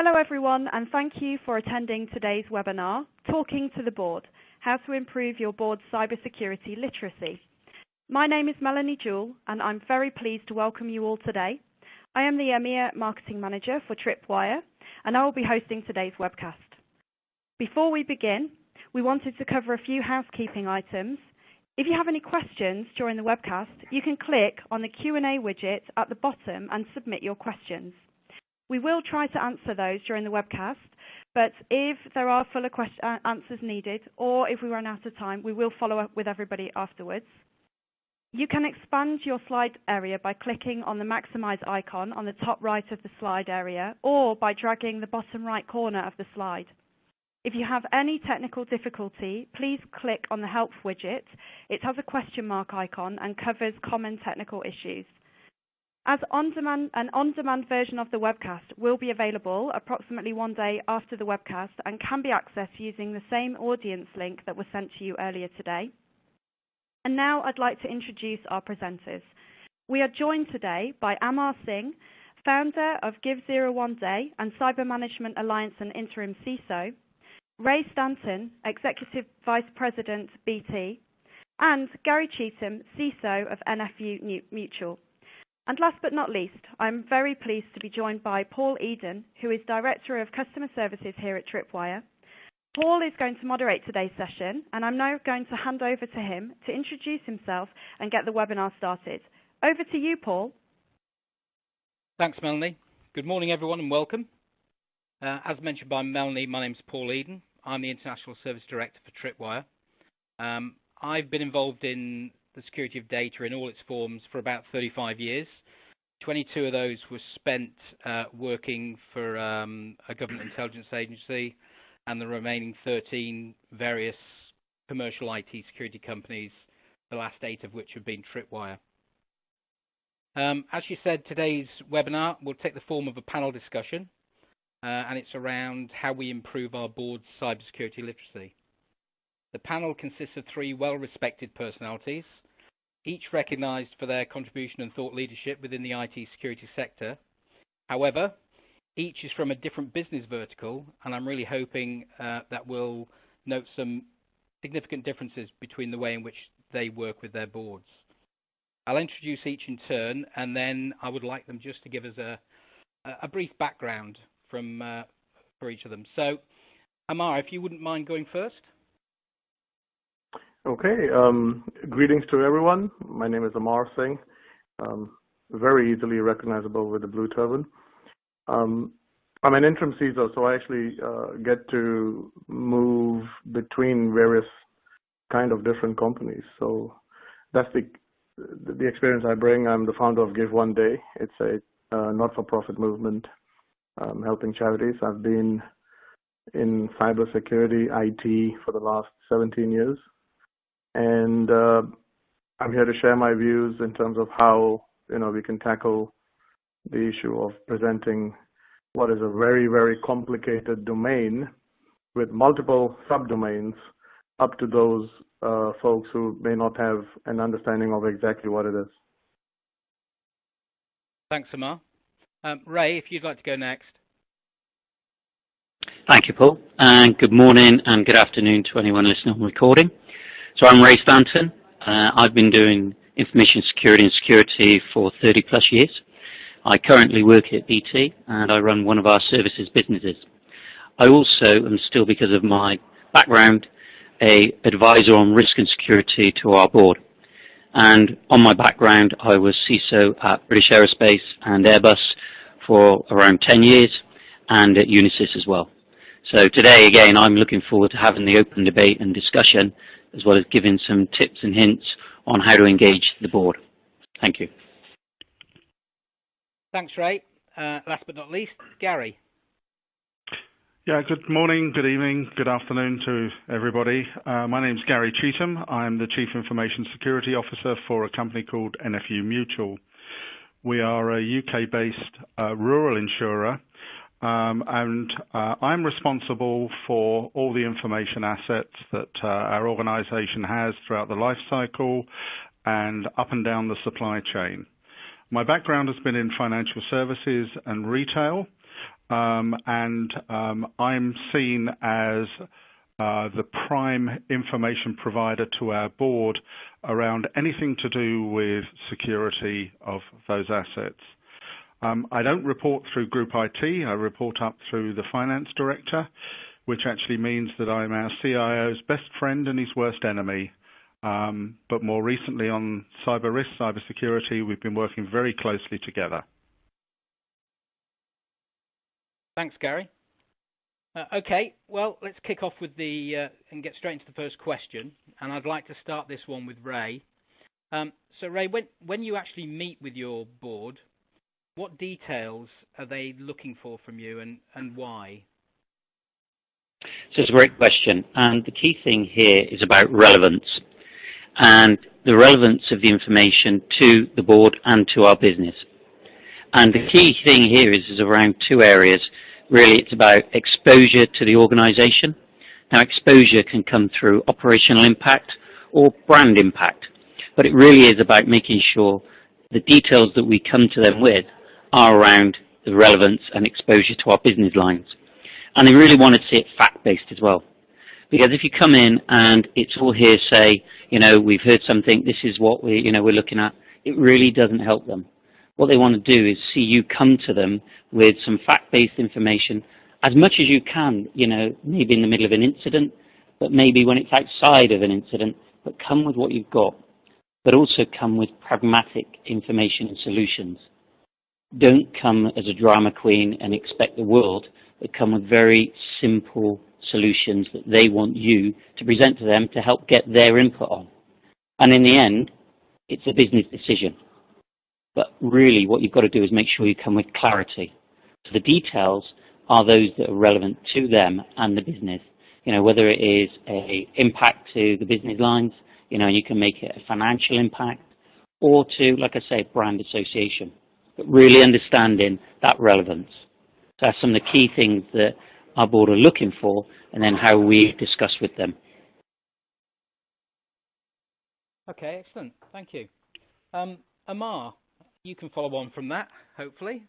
Hello, everyone, and thank you for attending today's webinar, Talking to the Board: How to Improve Your Board's Cybersecurity Literacy. My name is Melanie Jewell, and I'm very pleased to welcome you all today. I am the EMEA Marketing Manager for Tripwire, and I will be hosting today's webcast. Before we begin, we wanted to cover a few housekeeping items. If you have any questions during the webcast, you can click on the Q&A widget at the bottom and submit your questions. We will try to answer those during the webcast, but if there are fuller uh, answers needed or if we run out of time, we will follow up with everybody afterwards. You can expand your slide area by clicking on the maximize icon on the top right of the slide area or by dragging the bottom right corner of the slide. If you have any technical difficulty, please click on the help widget. It has a question mark icon and covers common technical issues. As on-demand, an on-demand version of the webcast will be available approximately one day after the webcast and can be accessed using the same audience link that was sent to you earlier today. And Now I'd like to introduce our presenters. We are joined today by Amar Singh, founder of Give Zero One Day and Cyber Management Alliance and interim CISO, Ray Stanton, Executive Vice President, BT, and Gary Cheetham, CISO of NFU Mutual. And last but not least, I'm very pleased to be joined by Paul Eden, who is Director of Customer Services here at Tripwire. Paul is going to moderate today's session, and I'm now going to hand over to him to introduce himself and get the webinar started. Over to you, Paul. Thanks, Melanie. Good morning, everyone, and welcome. Uh, as mentioned by Melanie, my name is Paul Eden. I'm the International Service Director for Tripwire. Um, I've been involved in the security of data in all its forms for about 35 years. 22 of those were spent uh, working for um, a government intelligence agency, and the remaining 13, various commercial IT security companies, the last eight of which have been Tripwire. Um, as you said, today's webinar will take the form of a panel discussion, uh, and it's around how we improve our board's cybersecurity literacy. The panel consists of three well-respected personalities, each recognized for their contribution and thought leadership within the IT security sector. However, each is from a different business vertical, and I'm really hoping uh, that we'll note some significant differences between the way in which they work with their boards. I'll introduce each in turn, and then I would like them just to give us a brief background from uh, for each of them. So, Amar, if you wouldn't mind going first. Okay. Um, greetings to everyone. My name is Amar Singh. Um, very easily recognizable with the blue turban. Um, I'm an interim CISO, so I actually uh, get to move between various kind of different companies. So that's the experience I bring. I'm the founder of Give1Day. It's a uh, not-for-profit movement helping charities. I've been in cybersecurity IT for the last 17 years, and uh, I'm here to share my views in terms of how you know we can tackle the issue of presenting what is a very very complicated domain with multiple subdomains up to those uh, folks who may not have an understanding of exactly what it is. Thanks, Amar. Um, Ray, if you'd like to go next. Thank you, Paul. And good morning and good afternoon to anyone listening on recording. I'm Ray Stanton. Uh, I've been doing information security and security for 30+ years. I currently work at BT, and I run one of our services businesses. I also am still, because of my background, a advisor on risk and security to our board. And on my background, I was CISO at British Aerospace and Airbus for around 10 years and at Unisys as well. So today, again, I'm looking forward to having the open debate and discussion, as well as giving some tips and hints on how to engage the board. Thank you. Thanks, Ray. Uh, last but not least, Gary. Yeah, good morning, good evening, good afternoon to everybody. Uh, my name is Gary Cheetham. I'm the Chief Information Security Officer for a company called NFU Mutual. We are a U.K.-based uh, rural insurer, and uh, I'm responsible for all the information assets that uh, our organization has throughout the life cycle and up and down the supply chain. My background has been in financial services and retail. um, and um, I'm seen as uh, the prime information provider to our board around anything to do with security of those assets. Um, I don't report through Group IT. I report up through the finance director, which actually means that I'm our CIO's best friend and his worst enemy. Um, but more recently on cyber risk, cyber security, we've been working very closely together. Thanks, Gary. Uh, okay, well, let's kick off with the uh, and get straight into the first question. And I'd like to start this one with Ray. Um, so, Ray, when when you actually meet with your board, what details are they looking for from you, and and why? So it's a great question, and the key thing here is about relevance and the relevance of the information to the board and to our business. And the key thing here is, is around two areas. Really, it's about exposure to the organization. Now, exposure can come through operational impact or brand impact, but it really is about making sure the details that we come to them with are around the relevance and exposure to our business lines. And they really want to see it fact-based as well. Because if you come in and it's all hearsay, you know, we've heard something, this is what we, you know, we're looking at, it really doesn't help them. What they want to do is see you come to them with some fact-based information as much as you can, you know, maybe in the middle of an incident, but maybe when it's outside of an incident, but come with what you've got, but also come with pragmatic information and solutions. Don't come as a drama queen and expect the world, but come with very simple solutions that they want you to present to them to help get their input on. And in the end, it's a business decision. But really what you've got to do is make sure you come with clarity. So the details are those that are relevant to them and the business. You know, whether it is a impact to the business lines, you know, you can make it a financial impact, or to, like I say, brand association. But really understanding that relevance. So that's some of the key things that our board are looking for, and then how we discuss with them. Okay, excellent. Thank you. Um, Amar, you can follow on from that, hopefully.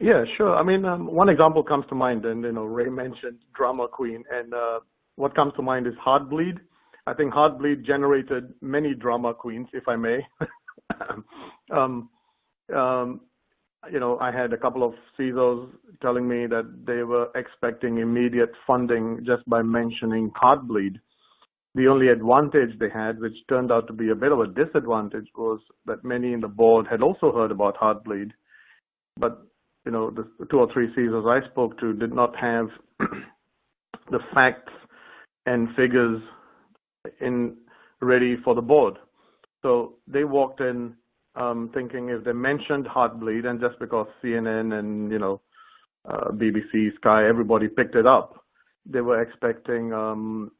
Yeah, sure. I mean, um, one example comes to mind, and you know, Ray mentioned drama queen, and uh, what comes to mind is Heartbleed. I think Heartbleed generated many drama queens, if I may. um, um, you know, I had a couple of CISOs telling me that they were expecting immediate funding just by mentioning Heartbleed. The only advantage they had, which turned out to be a bit of a disadvantage, was that many in the board had also heard about Heartbleed. But, you know, the two or three CISOs I spoke to did not have the facts and figures in ready for the board. So they walked in um, thinking if they mentioned Heartbleed, and just because CNN and you know uh, BBC, Sky, everybody picked it up, they were expecting um,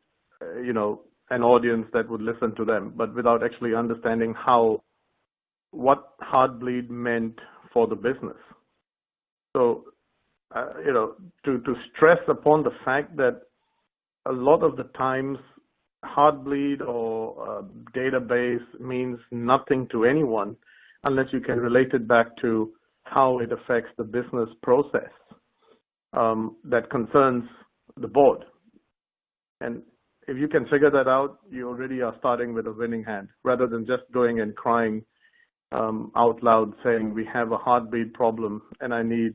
you know an audience that would listen to them, but without actually understanding how what Heartbleed meant for the business. So uh, you know to to stress upon the fact that a lot of the times Heartbleed or uh, database means nothing to anyone unless you can relate it back to how it affects the business process um, that concerns the board. And if you can figure that out, you already are starting with a winning hand rather than just going and crying um, out loud saying we have a Heartbleed problem and I need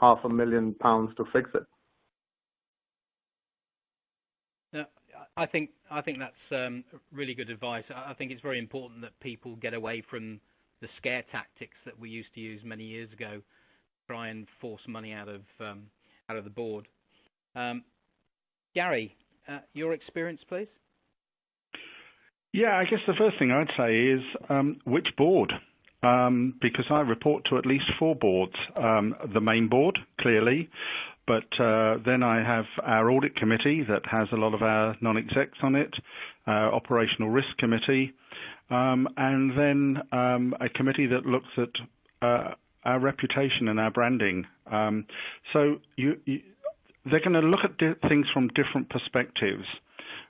half a million pounds to fix it. I think I think that's um, really good advice. I think it's very important that people get away from the scare tactics that we used to use many years ago, try and force money out of um, out of the board. Um, Gary, uh, your experience, please. Yeah, I guess the first thing I'd say is um, which board, um, because I report to at least four boards. Um, the main board, clearly, but uh, then I have our audit committee that has a lot of our non-execs on it, our operational risk committee, um, and then um, a committee that looks at uh, our reputation and our branding. Um, so you, you, they're going to look at things from different perspectives.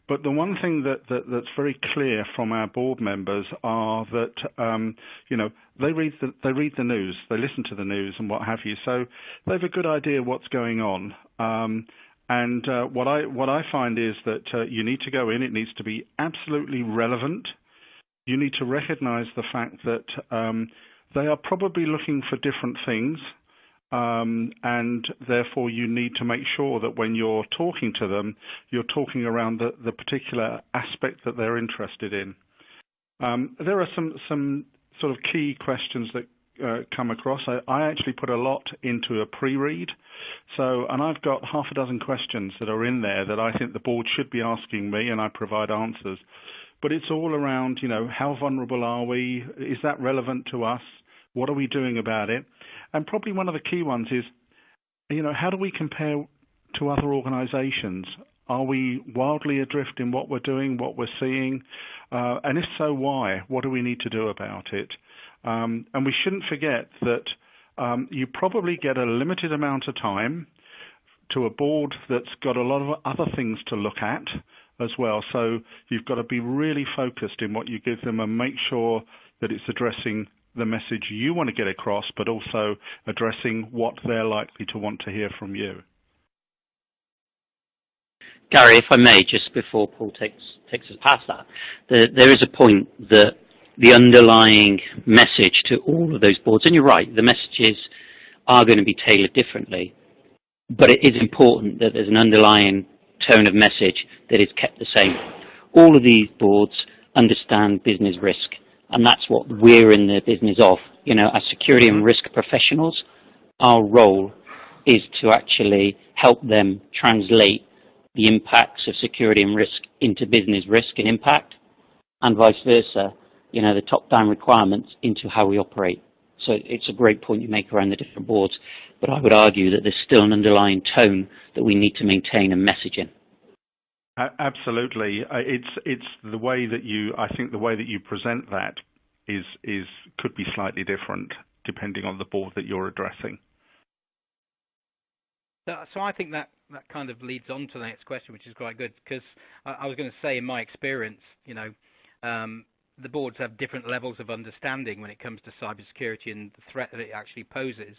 But the one thing that, that that's very clear from our board members are that um, you know they read the they read the news, they listen to the news and what have you. So they have a good idea what's going on. Um, and uh, what I what I find is that uh, you need to go in. It needs to be absolutely relevant. You need to recognise the fact that um, they are probably looking for different things. Um, and therefore you need to make sure that when you're talking to them, you're talking around the, the particular aspect that they're interested in. Um, there are some, some sort of key questions that uh, come across. I, I, actually put a lot into a pre-read, so and I've got half a dozen questions that are in there that I think the board should be asking me, and I provide answers. But it's all around, you know, how vulnerable are we? Is that relevant to us? What are we doing about it? And probably one of the key ones is, you know, how do we compare to other organizations? Are we wildly adrift in what we're doing, what we're seeing? Uh, and if so, why? What do we need to do about it? Um, and we shouldn't forget that um, you probably get a limited amount of time to a board that's got a lot of other things to look at as well. So you've got to be really focused in what you give them and make sure that it's addressing the message you want to get across, but also addressing what they're likely to want to hear from you. Gary, if I may, just before Paul takes takes us past that, the, there is a point that the underlying message to all of those boards, and you're right, the messages are going to be tailored differently, but it is important that there's an underlying tone of message that is kept the same. All of these boards understand business risk and that's what we're in the business of. You know, as security and mm-hmm. risk professionals, our role is to actually help them translate the impacts of security and risk into business risk and impact, and vice versa, you know, the top-down requirements into how we operate. So it's a great point you make around the different boards, but I would argue that there's still an underlying tone that we need to maintain and message in. Absolutely. Uh, it's it's the way that you I think the way that you present that is is could be slightly different depending on the board that you're addressing. So, I think that that kind of leads on to the next question, which is quite good because I, was going to say, in my experience, you know, um, the boards have different levels of understanding when it comes to cybersecurity and the threat that it actually poses,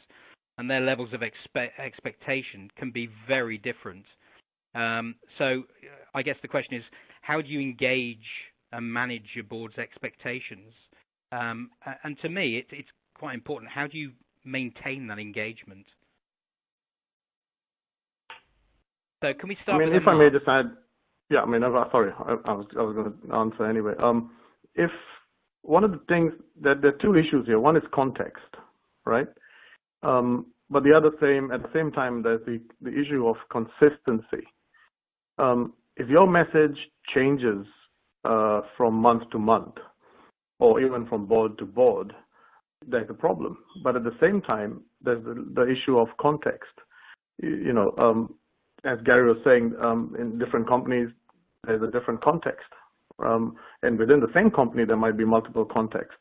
and their levels of expe- expectation can be very different. Um, so I guess the question is, how do you engage and manage your board's expectations? Um, and to me, it, it's quite important. How do you maintain that engagement? So can we start? I mean, if I may just add, yeah. I mean, sorry, I, I was I was going to answer anyway. Um, if one of the things that there are two issues here. One is context, right? Um, but the other same at the same time, there's the the issue of consistency. Um, if your message changes uh, from month to month, or even from board to board, there's a problem. But at the same time, there's the, the issue of context. You, you know, um, as Gary was saying, um, in different companies, there's a different context. Um, and within the same company, there might be multiple contexts,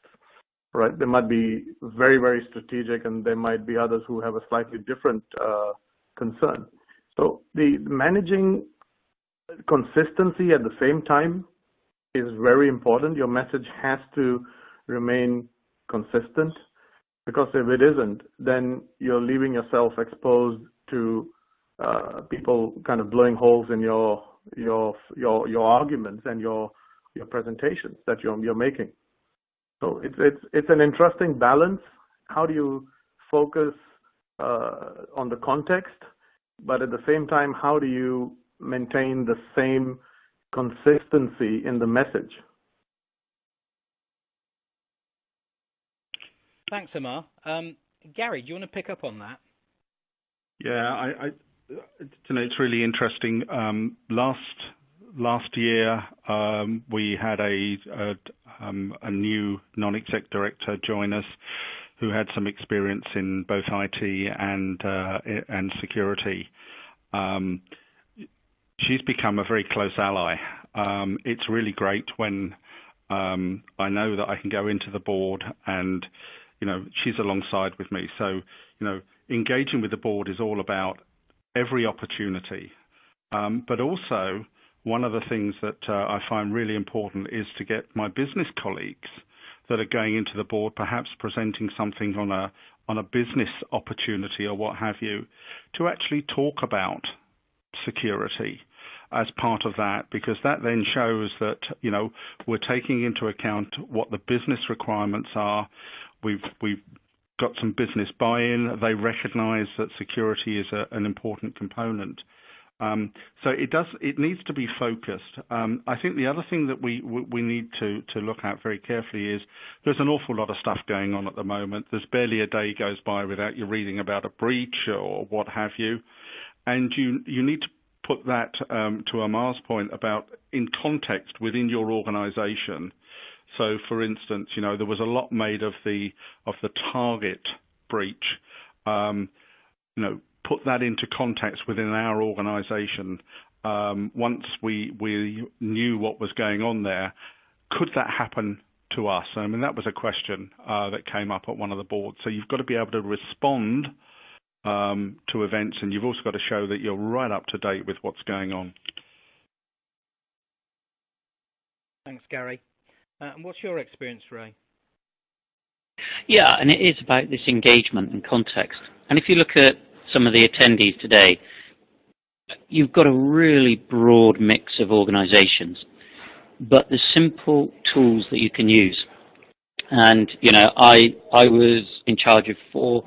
right? There might be very, very strategic, and there might be others who have a slightly different uh, concern. So the managing consistency at the same time is very important. Your message has to remain consistent because if it isn't, then you're leaving yourself exposed to uh, people kind of blowing holes in your your your your arguments and your your presentations that you're you're making. So it's it's it's an interesting balance. How do you focus uh, on the context, but at the same time, how do you maintain the same consistency in the message. Thanks, Amar. Um, Gary, do you want to pick up on that? Yeah, I, I you know, it's really interesting. Um, last last year, um, we had a a, um, a new non-exec director join us, who had some experience in both IT and uh, and security. Um, she's become a very close ally. Um, it's really great when um, I know that I can go into the board and, you know, she's alongside with me. So, you know, engaging with the board is all about every opportunity, um, but also one of the things that uh, I find really important is to get my business colleagues that are going into the board, perhaps presenting something on a on a business opportunity or what have you, to actually talk about security as part of that because that then shows that you know we're taking into account what the business requirements are. We've we've got some business buy-in. They recognise that security is a, an important component. Um, so it does. It needs to be focused. Um, I think the other thing that we we need to to look at very carefully is there's an awful lot of stuff going on at the moment. There's barely a day goes by without you reading about a breach or what have you, and you you need to put that um, to Amar's point about in context within your organisation. So, for instance, you know there was a lot made of the of the target breach. Um, you know, put that into context within our organisation. Um, once we we knew what was going on there, could that happen to us? I mean, that was a question uh, that came up at one of the boards. So you've got to be able to respond um, to events, and you've also got to show that you're right up to date with what's going on. Thanks, Gary. Uh, and what's your experience, Ray? Yeah, and it is about this engagement and context. And if you look at some of the attendees today, you've got a really broad mix of organizations, but the simple tools that you can use. And, you know, I, I was in charge of four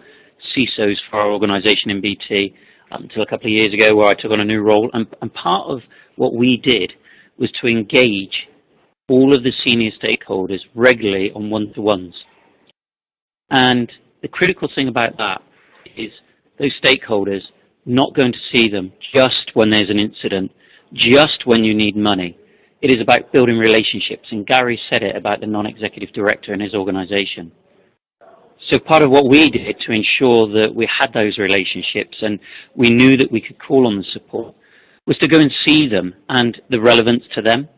CISOs for our organization in BT until a couple of years ago where I took on a new role. And, and part of what we did was to engage all of the senior stakeholders regularly on one-to-ones. And the critical thing about that is those stakeholders not going to see them just when there's an incident, just when you need money. It is about building relationships, and Gary said it about the non-executive director in his organization. So part of what we did to ensure that we had those relationships and we knew that we could call on the support was to go and see them and the relevance to them,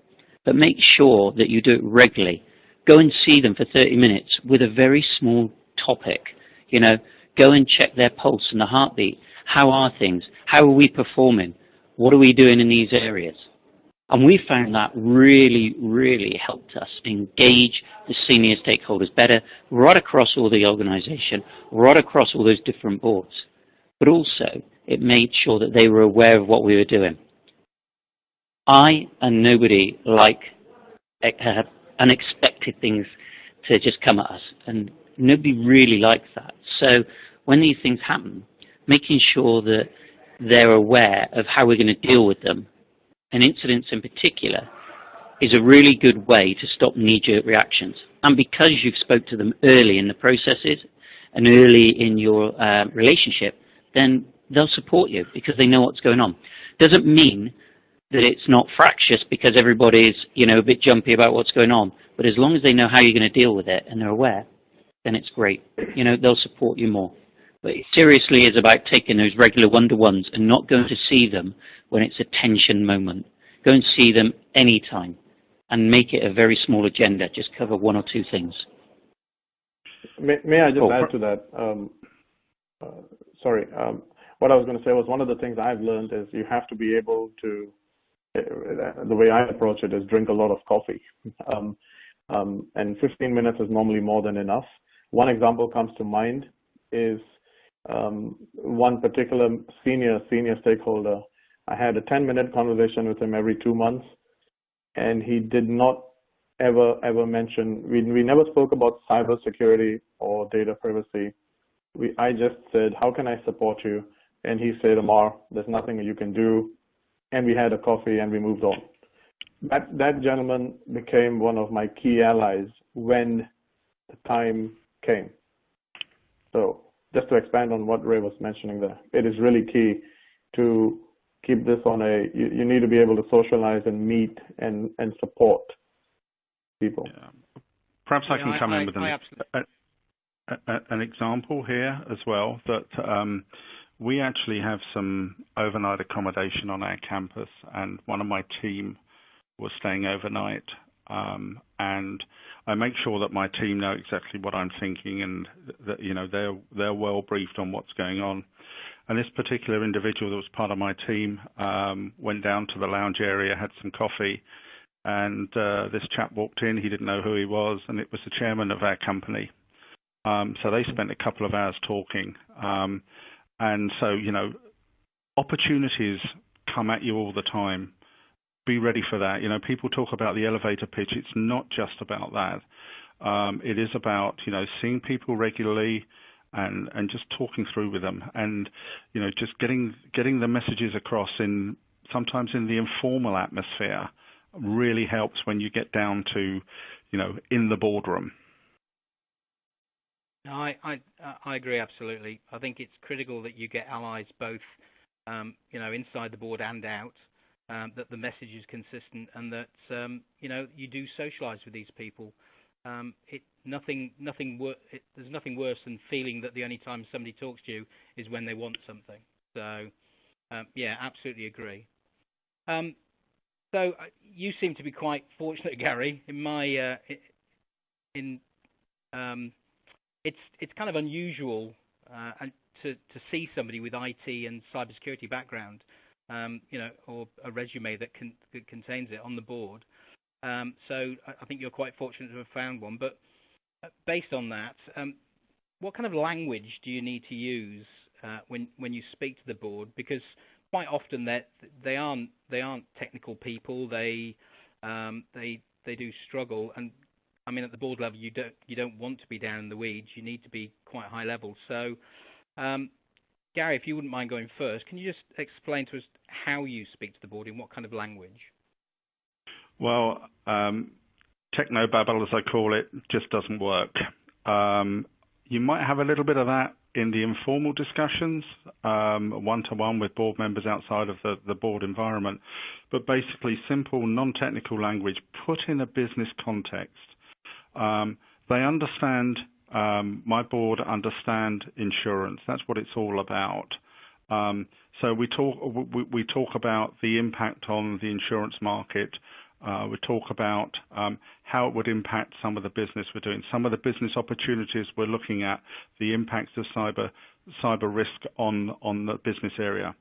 but make sure that you do it regularly. Go and see them for 30 minutes with a very small topic. You know, go and check their pulse and the heartbeat. How are things? How are we performing? What are we doing in these areas? And we found that really, really helped us engage the senior stakeholders better right across all the organization, right across all those different boards. But also, it made sure that they were aware of what we were doing. I and nobody like uh, unexpected things to just come at us, and nobody really likes that. So when these things happen, making sure that they're aware of how we're going to deal with them and incidents in particular is a really good way to stop knee-jerk reactions. And because you've spoke to them early in the processes and early in your uh, relationship, then they'll support you because they know what's going on. Doesn't mean that it's not fractious because everybody's you know a bit jumpy about what's going on. But as long as they know how you're going to deal with it and they're aware, then it's great. You know they'll support you more. But it seriously is about taking those regular one-to-ones and not going to see them when it's a tension moment. Go and see them anytime and make it a very small agenda. Just cover one or two things. May, may I just oh, add to that? Um, uh, sorry. Um, what I was going to say was one of the things I've learned is you have to be able to, uh, the way I approach it is drink a lot of coffee. Um, um and 15 minutes is normally more than enough. One example comes to mind is um, one particular senior senior stakeholder. I had a 10 minute conversation with him every two months, and he did not ever ever mention. We we never spoke about cybersecurity or data privacy. We I just said, how can I support you? And he said, Amar, there's nothing you can do. And we had a coffee and we moved on. That that gentleman became one of my key allies when the time came. So just to expand on what Ray was mentioning there, it is really key to keep this on a, you, you need to be able to socialize and meet and, and support people. Yeah. Perhaps yeah, I can come I, in with I, an, a, a, an example here as well that um, we actually have some overnight accommodation on our campus and one of my team was staying overnight and I make sure that my team know exactly what I'm thinking and that you know they're they're well briefed on what's going on. And this particular individual that was part of my team um, went down to the lounge area, had some coffee, and uh, this chap walked in. He didn't know who he was, and it was the chairman of our company. Um, so they spent a couple of hours talking. Um, and so, you know, opportunities come at you all the time. Be ready for that. You know, people talk about the elevator pitch. It's not just about that. Um, it is about, you know, seeing people regularly and, and just talking through with them and, you know, just getting, getting the messages across in sometimes in the informal atmosphere really helps when you get down to, you know, in the boardroom. No, I, I, I agree absolutely. I think it's critical that you get allies both, um, you know, inside the board and out. Um, that the message is consistent and that um, you know you do socialise with these people. Um, it nothing nothing wor- it, there's nothing worse than feeling that the only time somebody talks to you is when they want something. So um, yeah, absolutely agree. Um, so uh, you seem to be quite fortunate, Gary. In my uh, in um, it's it's kind of unusual uh, to to see somebody with IT and cybersecurity background, um, you know, or a resume that, can, that contains it on the board. Um, so I think you're quite fortunate to have found one. But uh, based on that, um, what kind of language do you need to use uh, when when you speak to the board? Because quite often they they aren't they aren't technical people. They um, they they do struggle, and I mean, at the board level, you don't you don't want to be down in the weeds. You need to be quite high level. So, um, Gary, if you wouldn't mind going first, can you just explain to us how you speak to the board in what kind of language? Well, um, technobabble, as I call it, just doesn't work. Um, you might have a little bit of that in the informal discussions, um, one-to-one with board members outside of the, the board environment, but basically simple, non-technical language put in a business context. Um, they understand, um, my board understand insurance. That's what it's all about. Um, so we talk, we, we, talk about the impact on the insurance market. Uh, we talk about um, how it would impact some of the business we're doing, some of the business opportunities we're looking at, the impacts of cyber cyber risk on on the business area.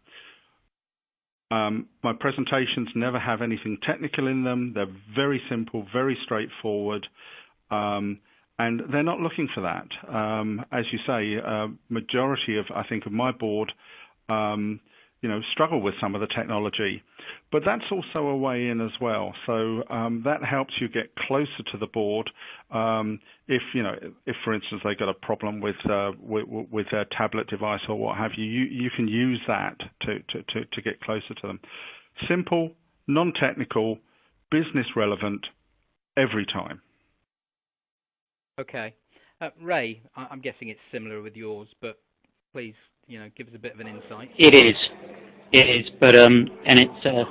Um, my presentations never have anything technical in them. They're very simple, very straightforward. Um, and they're not looking for that. Um, as you say, uh, majority of, I think, of my board, um, you know, struggle with some of the technology. But that's also a way in as well. So um, that helps you get closer to the board. Um, if, you know, if for instance they've got a problem with, uh, with, with their tablet device or what have you, you, you can use that to, to, to, to get closer to them. Simple, non-technical, business relevant every time. Okay. Uh, Ray, I'm guessing it's similar with yours, but please, you know, give us a bit of an insight. It is. It is, but um, and it's uh,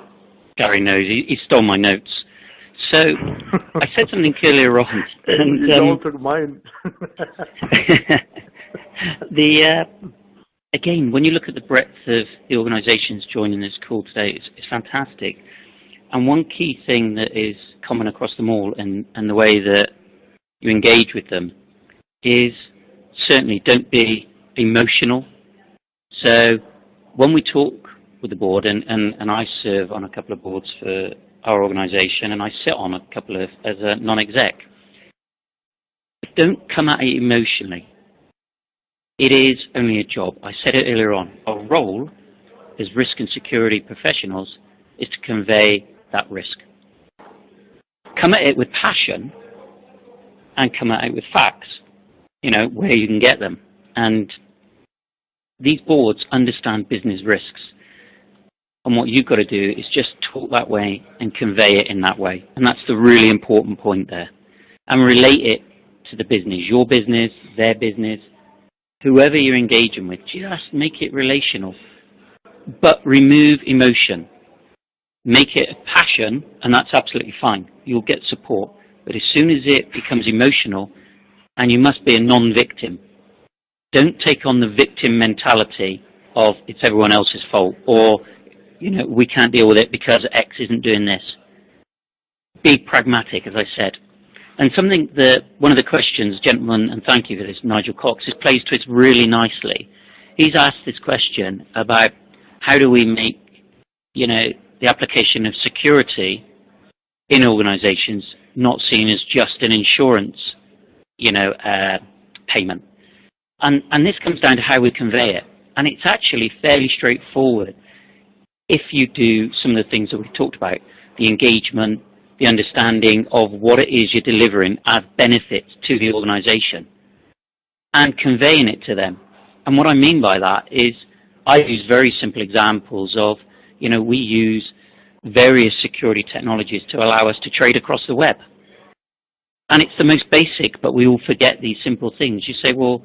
Gary knows. He, he stole my notes. So I said something earlier on. And, um, took mine. the uh, again, when you look at the breadth of the organisations joining this call today, it's, it's, fantastic. And one key thing that is common across them all, and, and the way that you engage with them is certainly don't be emotional. So when we talk with the board, and, and, and I serve on a couple of boards for our organisation, and I sit on a couple of as a non-exec, don't come at it emotionally. It is only a job. I said it earlier on. Our role as risk and security professionals is to convey that risk. Come at it with passion and come out with facts, you know, where you can get them. And these boards understand business risks. And what you've got to do is just talk that way and convey it in that way. And that's the really important point there. And relate it to the business, your business, their business, whoever you're engaging with. Just make it relational. But remove emotion. Make it a passion, and that's absolutely fine. You'll get support. But as soon as it becomes emotional, and you must be a non-victim, don't take on the victim mentality of it's everyone else's fault or you know we can't deal with it because X isn't doing this. be pragmatic, as I said. And something that one of the questions, gentlemen, and thank you for this, Nigel Cox, has plays to it really nicely. He's asked this question about how do we make, you know, the application of security in organizations not seen as just an insurance, you know, uh, payment. And, and this comes down to how we convey it. And it's actually fairly straightforward if you do some of the things that we talked about, the engagement, the understanding of what it is you're delivering as benefits to the organization and conveying it to them. And what I mean by that is I use very simple examples of, you know, we use various security technologies to allow us to trade across the web. And it's the most basic, but we all forget these simple things. You say, well,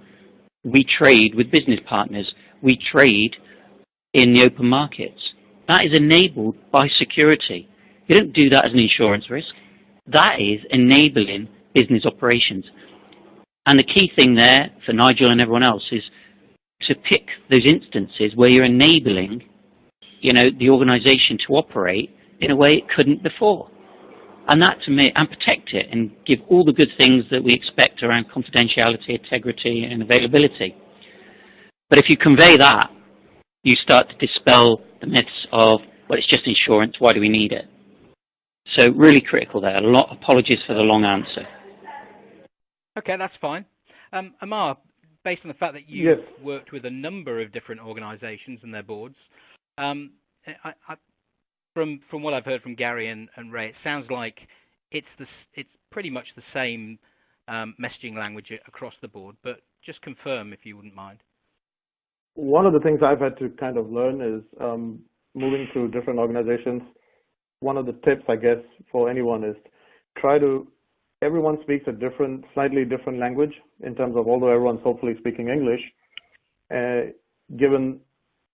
we trade with business partners. We trade in the open markets. That is enabled by security. You don't do that as an insurance risk. That is enabling business operations. And the key thing there for Nigel and everyone else is to pick those instances where you're enabling you know, the organization to operate in a way it couldn't before. And that to me, and protect it and give all the good things that we expect around confidentiality, integrity, and availability. But if you convey that, you start to dispel the myths of, well, it's just insurance, why do we need it? So really critical there. A lot, apologies for the long answer. Okay, that's fine. Um, Amar, based on the fact that you've yes. worked with a number of different organizations and their boards, um, I, I, from from what I've heard from Gary and, and Ray, it sounds like it's the it's pretty much the same um, messaging language across the board. But just confirm if you wouldn't mind. One of the things I've had to kind of learn is um, moving through different organizations. One of the tips, I guess, for anyone is try to. Everyone speaks a different, slightly different language in terms of although everyone's hopefully speaking English. Uh, given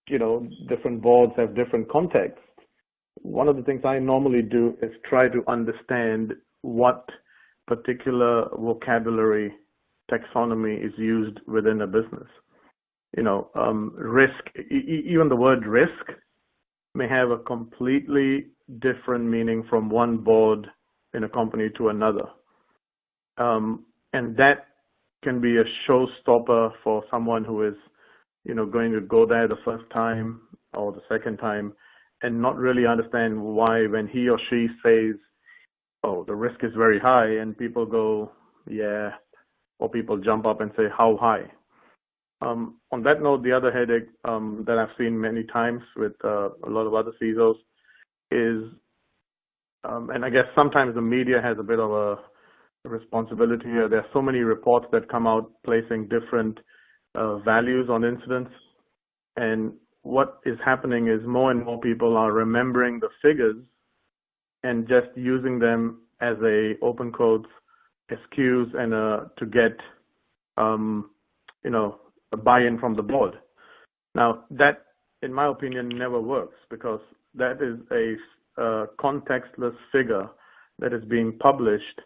you know different boards have different contexts, one of the things I normally do is try to understand what particular vocabulary taxonomy is used within a business. You know, um, risk, e even the word risk may have a completely different meaning from one board in a company to another. Um, and that can be a showstopper for someone who is, you know, going to go there the first time or the second time and not really understand why when he or she says, oh, the risk is very high, and people go, yeah, or people jump up and say, how high? Um, on that note, the other headache um, that I've seen many times with uh, a lot of other CISOs is, um, and I guess sometimes the media has a bit of a responsibility here. There are so many reports that come out placing different values on incidents, and what is happening is more and more people are remembering the figures and just using them as a open quotes excuse and uh, to get um, you know a buy-in from the board. Now that, in my opinion, never works because that is a uh, contextless figure that is being published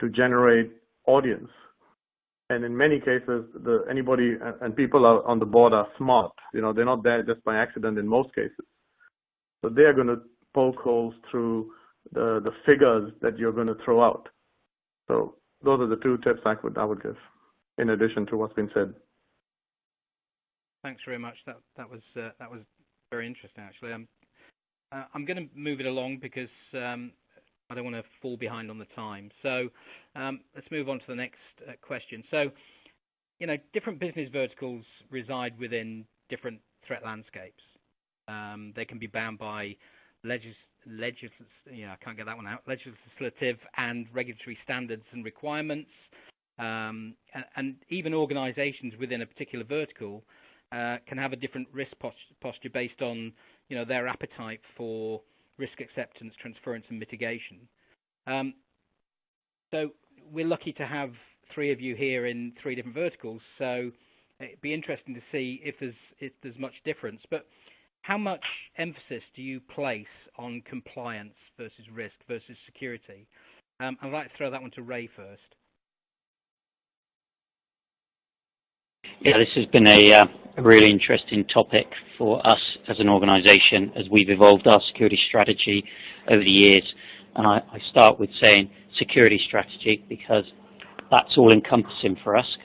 to generate audience and in many cases, the, anybody and people are on the board are smart. You know, they're not there just by accident in most cases. So they are going to poke holes through the the figures that you're going to throw out. So those are the two tips I would I would give, in addition to what's been said. Thanks very much. That that was uh, that was very interesting actually. Um, uh, I'm going to move it along because um, I don't want to fall behind on the time. So um, let's move on to the next uh, question. So, you know, different business verticals reside within different threat landscapes. Um, they can be bound by legis, legis I can't get that one out, legislative and regulatory standards and requirements, um, and, and, even organizations within a particular vertical uh, can have a different risk posture based on, you know, their appetite for risk acceptance, transference, and mitigation. Um, so we're lucky to have three of you here in three different verticals. So it'd be interesting to see if there's if there's much difference. But how much emphasis do you place on compliance versus risk versus security? Um, I'd like to throw that one to Ray first. Yeah, this has been a, uh, a, really interesting topic for us as an organization as we've evolved our security strategy over the years. And I, I start with saying security strategy because that's all encompassing for us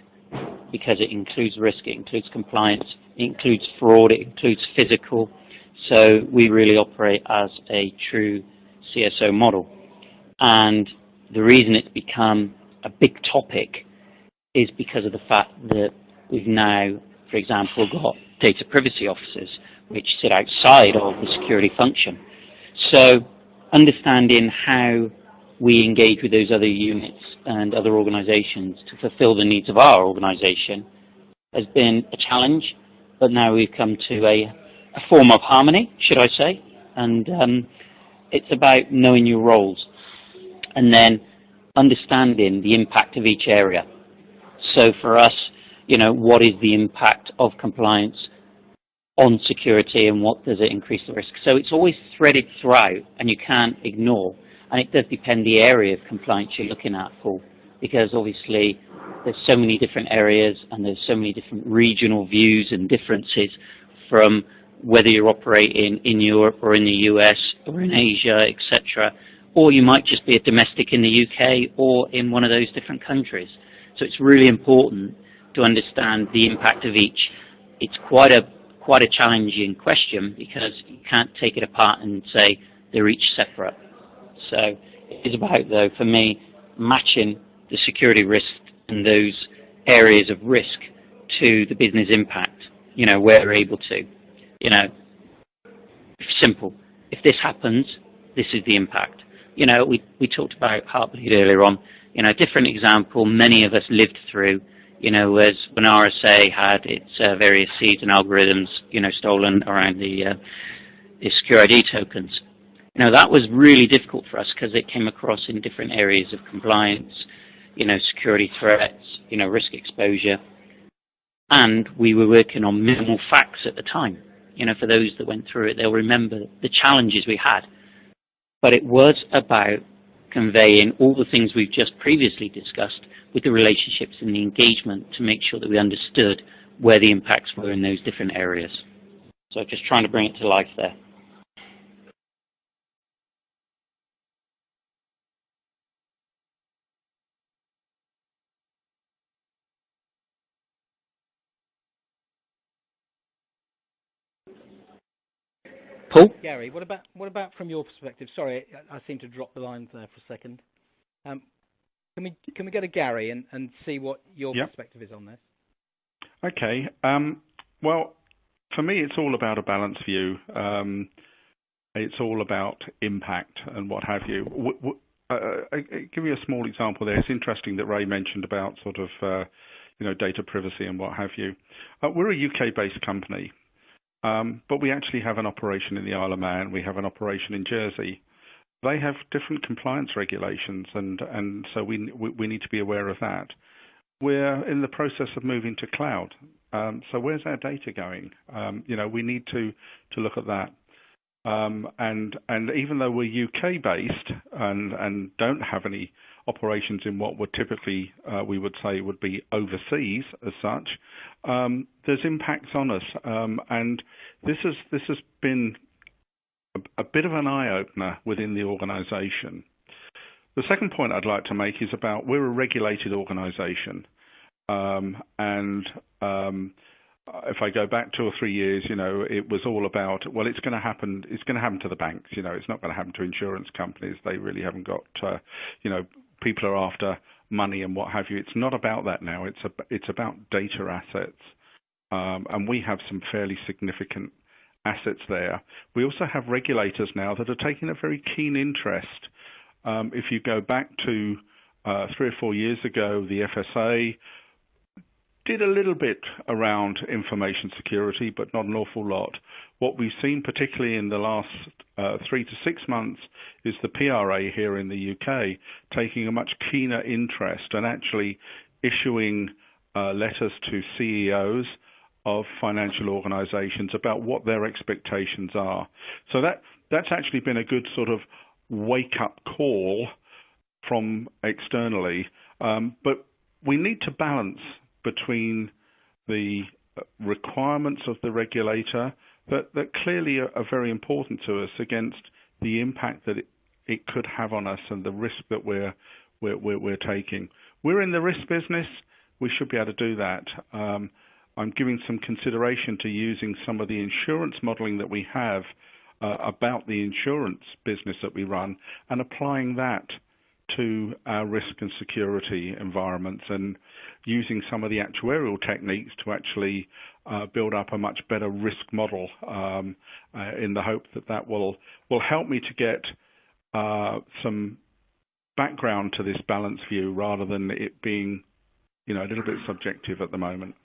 because it includes risk, it includes compliance, it includes fraud, it includes physical. So we really operate as a true CSO model. And the reason it's become a big topic is because of the fact that we've now, for example, got data privacy officers which sit outside of the security function. So understanding how we engage with those other units and other organizations to fulfill the needs of our organization has been a challenge, but now we've come to a, a form of harmony, should I say, and um, it's about knowing your roles and then understanding the impact of each area. So for us, you know, what is the impact of compliance on security and what does it increase the risk? So it's always threaded throughout and you can't ignore. And it does depend the area of compliance you're looking at, Paul, because obviously there's so many different areas and there's so many different regional views and differences from whether you're operating in Europe or in the US or in Asia, etc. Or you might just be a domestic in the UK or in one of those different countries. So it's really important to understand the impact of each. It's quite a quite a challenging question because you can't take it apart and say they're each separate. So it's about though for me matching the security risk and those areas of risk to the business impact. You know where we're able to. You know, simple. If this happens, this is the impact. You know, we we talked about Heartbleed earlier on you know, a different example many of us lived through, you know, as when RSA had its uh, various seeds and algorithms, you know, stolen around the, uh, the SecurID tokens. You know, that was really difficult for us because it came across in different areas of compliance, you know, security threats, you know, risk exposure. And we were working on minimal facts at the time. You know, for those that went through it, they'll remember the challenges we had. But it was about conveying all the things we've just previously discussed with the relationships and the engagement to make sure that we understood where the impacts were in those different areas. So just trying to bring it to life there. Paul? Gary, what about what about from your perspective? Sorry, I, seem to drop the lines there for a second. Um, can we can we go to Gary and, and see what your perspective is on this? Okay. Um, well, for me, it's all about a balanced view. Um, it's all about impact and what have you. W w uh, I, I give you a small example there. It's interesting that Ray mentioned about sort of uh, you know data privacy and what have you. Uh, we're a UK-based company. Um, but we actually have an operation in the Isle of Man. We have an operation in Jersey. They have different compliance regulations, and, and so we, we need to be aware of that. We're in the process of moving to cloud. Um, so where's our data going? Um, you know, we need to, to look at that. Um, and, and even though we're UK based and, and don't have any operations in what would typically uh, we would say would be overseas as such, um, there's impacts on us. Um, and this has, this has been a, a bit of an eye opener within the organization. The second point I'd like to make is about we're a regulated organization. Um, and um, if I go back two or three years, you know, it was all about, well, it's going to happen. It's going to happen to the banks. You know, it's not going to happen to insurance companies. They really haven't got, uh, you know, people are after money and what have you. It's not about that now. It's a, it's about data assets, um, and we have some fairly significant assets there. We also have regulators now that are taking a very keen interest. Um, if you go back to uh, three or four years ago, the FSA did a little bit around information security, but not an awful lot. What we've seen, particularly in the last uh, three to six months, is the PRA here in the UK taking a much keener interest and actually issuing uh, letters to CEOs of financial organizations about what their expectations are. So that that's actually been a good sort of wake-up call from externally. Um, but we need to balance between the requirements of the regulator that, that clearly are, are, very important to us against the impact that it, it could have on us and the risk that we're we're, we're, we're taking. We're in the risk business. We should be able to do that. Um, I'm giving some consideration to using some of the insurance modeling that we have uh, about the insurance business that we run and applying that to our risk and security environments and using some of the actuarial techniques to actually uh, build up a much better risk model um, uh, in the hope that that will, will help me to get uh, some background to this balance view rather than it being you know, a little bit subjective at the moment.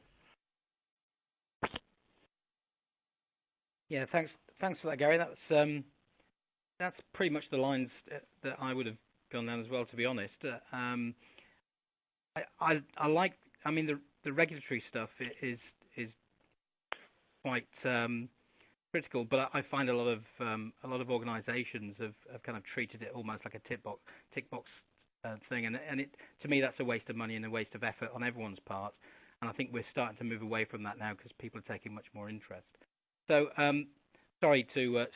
Yeah, thanks. Thanks for that, Gary. That's um, that's pretty much the lines that I would have gone down as well, to be honest. Uh, um, I, I, I like. I mean, the the regulatory stuff is is quite um, critical, but I, I find a lot of um, a lot of organisations have, have kind of treated it almost like a tick box tick box uh, thing, and and it to me that's a waste of money and a waste of effort on everyone's part. And I think we're starting to move away from that now because people are taking much more interest. So, um, sorry to uh,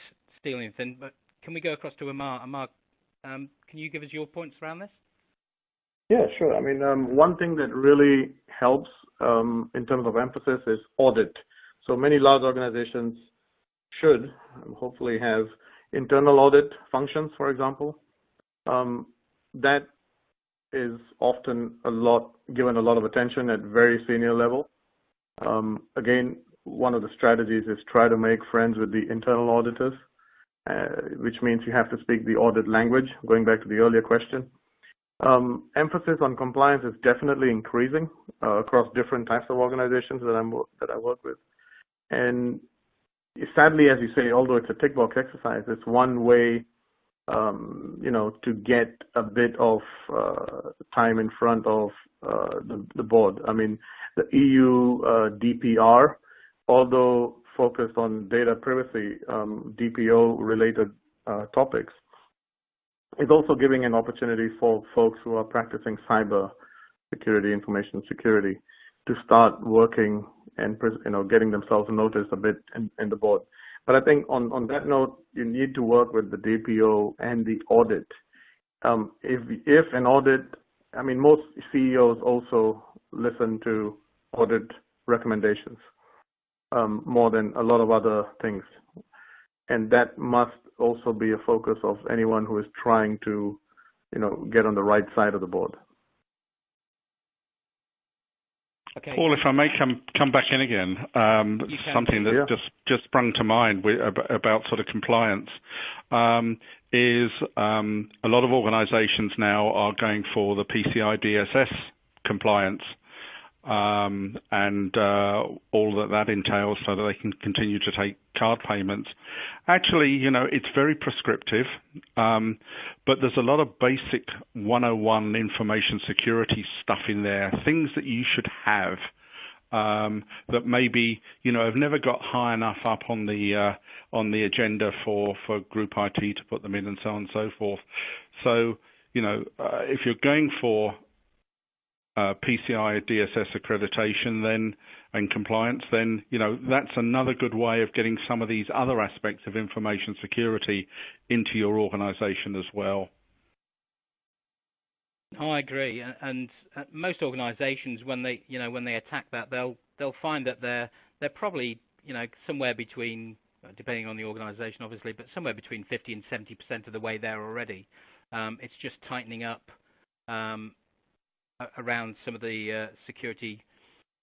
steal anything, but can we go across to Amar? Amar, um, can you give us your points around this? Yeah, sure. I mean, um, one thing that really helps um, in terms of emphasis is audit. So many large organizations should um, hopefully have internal audit functions, for example. Um, that is often a lot given a lot of attention at very senior level. Um, again, one of the strategies is try to make friends with the internal auditors, which means you have to speak the audit language, going back to the earlier question. Um, emphasis on compliance is definitely increasing uh, across different types of organizations that, I'm, that I work with. And sadly, as you say, although it's a tick box exercise, it's one way um, you know, to get a bit of uh, time in front of uh, the, the, board. I mean, the EU uh, DPR although focused on data privacy, um, DPO-related uh, topics, is also giving an opportunity for folks who are practicing cyber security, information security, to start working and you know getting themselves noticed a bit in, in the board. But I think on, on that note, you need to work with the DPO and the audit. Um, if if an audit, I mean, most CEOs also listen to audit recommendations um, more than a lot of other things. And that must also be a focus of anyone who is trying to, you know, get on the right side of the board. Okay. Paul, if I may come come back in again, um, something that yeah. just just sprung to mind with, about sort of compliance um, is um, a lot of organisations now are going for the PCI DSS compliance um, and uh, all that that entails so that they can continue to take card payments. Actually, you know, it's very prescriptive, um, but there's a lot of basic 101 information security stuff in there, things that you should have um, that maybe you know have never got high enough up on the uh, on the agenda for for group IT to put them in and so on and so forth. So you know, uh, if you're going for PCI DSS accreditation then and compliance, then you know that's another good way of getting some of these other aspects of information security into your organization as well. I agree, and uh, most organisations, when they, you know, when they attack that, they'll they'll find that they're they're probably, you know, somewhere between, uh, depending on the organisation, obviously, but somewhere between 50 and 70 percent of the way there already. Um, it's just tightening up um, around some of the uh, security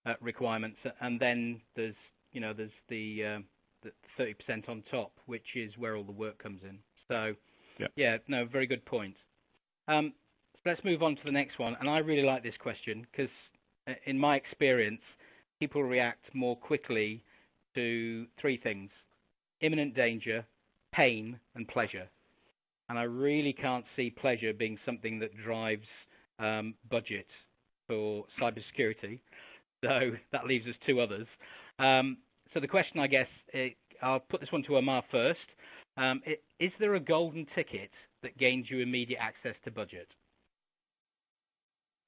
uh, requirements. and Then there's you know there's the 30% uh, on top, which is where all the work comes in. So Yeah, yeah no, very good point. Um, let's move on to the next one. And I really like this question because in my experience, people react more quickly to three things: imminent danger, pain, and pleasure. And I really can't see pleasure being something that drives um, budget for cybersecurity. So that leaves us two others. Um, so the question, I guess, it, I'll put this one to Amar first. Um, it, is there a golden ticket that gains you immediate access to budget?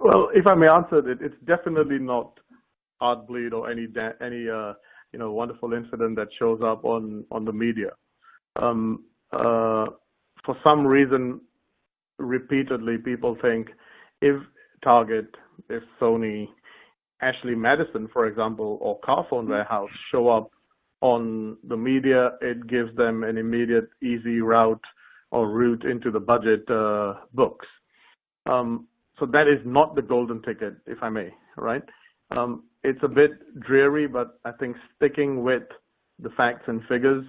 well, if I may answer it, it's definitely not Heartbleed or any any uh, you know wonderful incident that shows up on on the media. Um, uh, for some reason, repeatedly people think if Target, if Sony, Ashley Madison, for example, or Carphone Warehouse show up on the media, it gives them an immediate, easy route or route into the budget uh, books. Um, so that is not the golden ticket, if I may, right? Um, it's a bit dreary, but I think sticking with the facts and figures,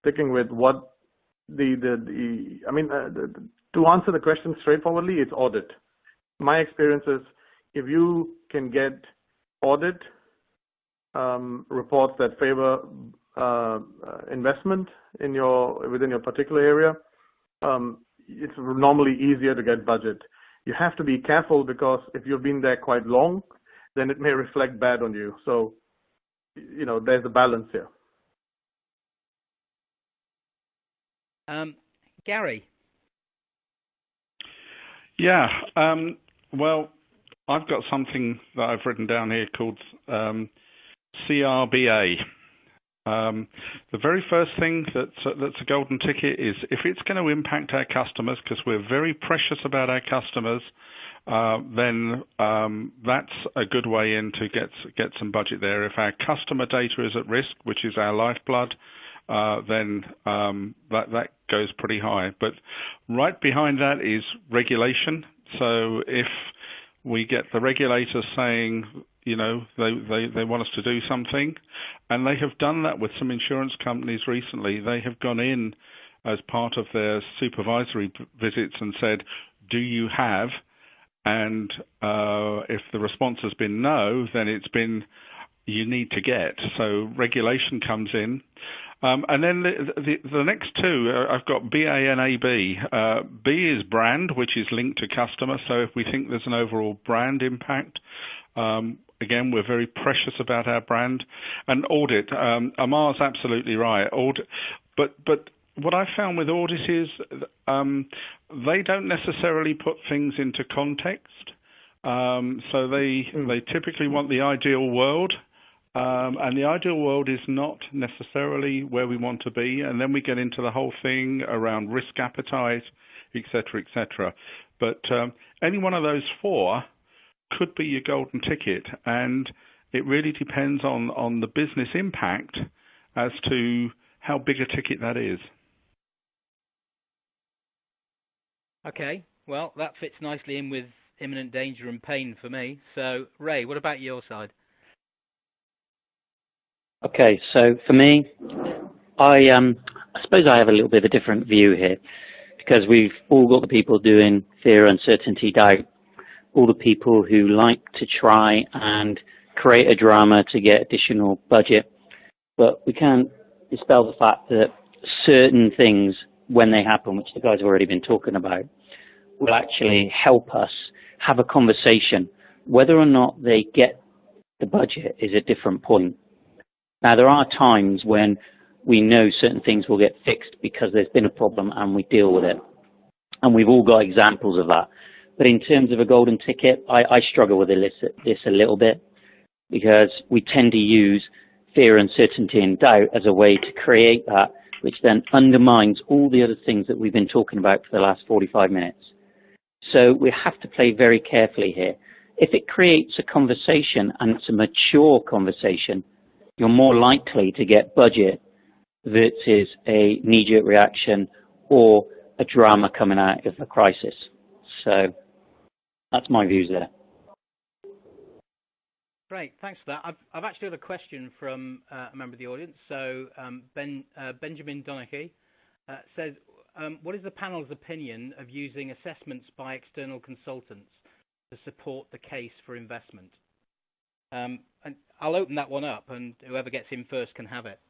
sticking with what the, the, the I mean, uh, the, to answer the question straightforwardly, it's audit. My experience is if you can get audit um, reports that favor uh, investment in your within your particular area, um, it's normally easier to get budget. You have to be careful because if you've been there quite long, then it may reflect bad on you. So, you know, there's a balance here. Um, Gary. Yeah. Um, well, I've got something that I've written down here called um, CRBA. Um, the very first thing that's, uh, that's a golden ticket is if it's going to impact our customers, because we're very precious about our customers, uh, then um, that's a good way in to get get some budget there. If our customer data is at risk, which is our lifeblood, then um, that goes pretty high. But right behind that is regulation. So if we get the regulators saying, you know, they, they, they want us to do something, and they have done that with some insurance companies recently. They have gone in as part of their supervisory visits and said, do you have? And uh, if the response has been no, then it's been you need to get. So regulation comes in. Um, and then the, the, the, next two, uh, I've got BA and AB. Uh, B is brand, which is linked to customer. So if we think there's an overall brand impact, um, again, we're very precious about our brand. And audit, um, Amar's absolutely right. Audit, but but what I found with audit is um, they don't necessarily put things into context. Um, so they mm. they typically want the ideal world. Um, and the ideal world is not necessarily where we want to be. And then we get into the whole thing around risk appetite, etc., etc. But um, any one of those four could be your golden ticket. And it really depends on, on the business impact as to how big a ticket that is. Okay, well, that fits nicely in with imminent danger and pain for me. So, Ray, what about your side? Okay, so for me, I um, I suppose I have a little bit of a different view here because we've all got the people doing fear, uncertainty, doubt, all the people who like to try and create a drama to get additional budget, but we can't dispel the fact that certain things, when they happen, which the guys have already been talking about, will actually help us have a conversation. Whether or not they get the budget is a different point. Now, there are times when we know certain things will get fixed because there's been a problem and we deal with it. And we've all got examples of that. But in terms of a golden ticket, I, I struggle with this a little bit because we tend to use fear, uncertainty, and doubt as a way to create that, which then undermines all the other things that we've been talking about for the last 45 minutes. So we have to play very carefully here. If it creates a conversation and it's a mature conversation, you're more likely to get budget versus a knee-jerk reaction or a drama coming out of a crisis. So that's my views there. Great, thanks for that. I've, I've actually got a question from uh, a member of the audience. So um, ben, uh, Benjamin Donaghy uh, says, um, what is the panel's opinion of using assessments by external consultants to support the case for investment? Um, and I'll open that one up, and whoever gets in first can have it.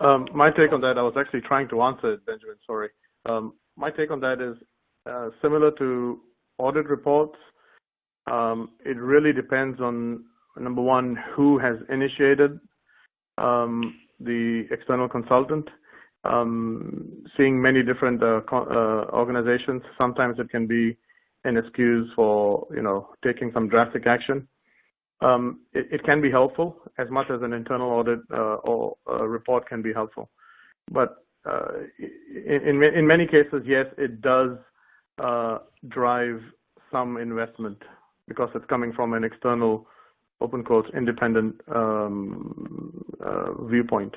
Um, my take on that, I was actually trying to answer it, Benjamin, sorry. Um, my take on that is uh, similar to audit reports. Um, it really depends on, number one, who has initiated um, the external consultant. Um, seeing many different uh, uh, organizations, sometimes it can be an excuse for you know taking some drastic action. Um, it, it, can be helpful as much as an internal audit uh, or report can be helpful. But uh, in, in many cases, yes, it does uh, drive some investment because it's coming from an external, open quotes, independent um, uh, viewpoint.